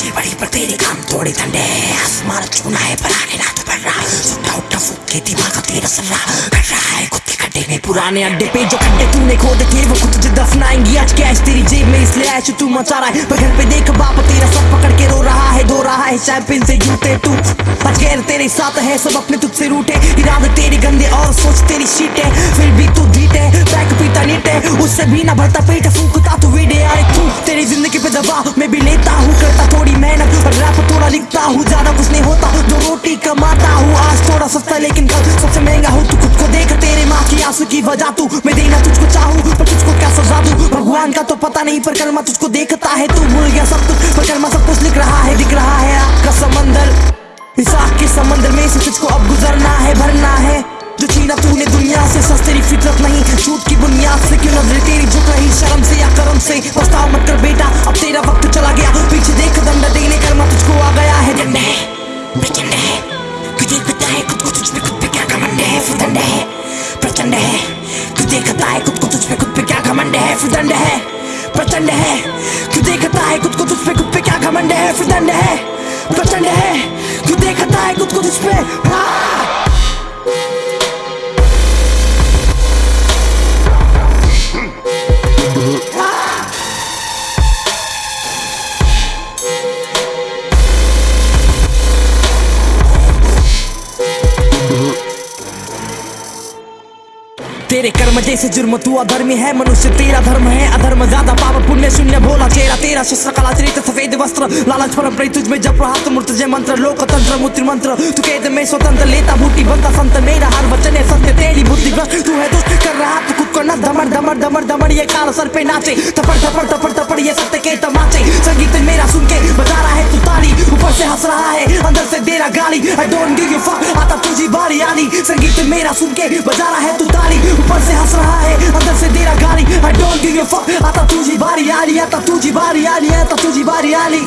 Machine बड़ी पर तेरे काम थोड़े ठंडे आसमान छूना है पर आने ना तो पड़ रहा सुट्टा उठा फूक के दिमाग का तेरा सर रहा। कर रहा है कुत्ते खड्डे में पुराने अड्डे पे जो खड्डे तूने खोद के वो खुद तुझे दफनाएँगी। आज कैश तेरी जेब में इसलिए ऐश तू मचा रहा है? पर घर पे देख बाप, तेरा सब पकड़ के रो रहा है धो रहा है, चैंपियन से जूते तू। बच गैर तेरे साथ है, सब अपने तुझ से रूठे। इरादे तेरे गंदे और सोच तेरी शीट। फिर भी तू जीते, पैक पीता नीट। उससे भी ना भरता पेट, फूकता मेरी ज़िंदगी पे दबाव मैं भी लेता हूँ, करता थोड़ी मेहनत और रैप थोड़ा लिखता हूँ, ज़्यादा कुछ नहीं होता, जो रोटी कमाता हूँ, आज थोड़ा सस्ता लेकिन कल सबसे महँगा हूँ, तू खुद को देख, तेरे माँ की आँसू की वजह तू, मैं देना तुझको चाहूँ, पर तुझको क्या सजा दू? भगवान का तो पता नहीं, पर कर्मा तुझको देखता है, तू भूल गया सब कुछ पर कर्मा सब कुछ लिख रहा है, दिख रहा है आपका समंदर। विशाख के समंदर में से तुझको अब गुजरना है, भरना है, जो छीना तूने दुनिया से, सस्ते फितरत नहीं, झूठ की बुनियाद से, क्यों नज़र तेरी झुक रही, शर्म से या करम से पछताव मत कर देखता है, खुद को तुझ पे, खुद पे क्या घमंड है? फिदंड है, प्रचंड है। तू देखता है, खुद को तुझ पे, खुद पे क्या घमंड है? फिदंड है, प्रचंड है। तू देखता है, खुद को तुझ पे? हाँ। तेरे कर्म जैसे जुर्म, तू अधर्मी है, मनुष्य तेरा धर्म है, अधर्म ज़्यादा पाप पुण्य शून्य भोला, चेहरा तेरा शस्त्र कला चरित, सफ़ेद वस्त्र, लालच पर प्रेत, तुझ में जप रहा जय मंत्र, लोकतंत्र मूत्र मंत्र, तू कैद में स्वतंत्र, लेता बूटी, बनता संत, मेरा हर वचन है सत्य, तेरी बुद्धि तू है दुष्ट, कर रहा तू खुद को ना धमर धमर धमर धमर ये काल सर पे नाचे थपड़ थपड़ थपड़ थपड़ ये सत्य के तमाचे, संगीत मेरा सुन के बजा रहा है हंस रहा है, अंदर से दे रहा गाली। I don't give you fuck, आता तुझी बारी आनी। संगीत मेरा सुन के बजा रहा है तू ताली। ऊपर से हंस रहा है, अंदर से दे रहा गाली। I don't give you fuck, आता तुझी बारी आनी, आता तुझी बारी आनी, आता तुझी बारी आनी।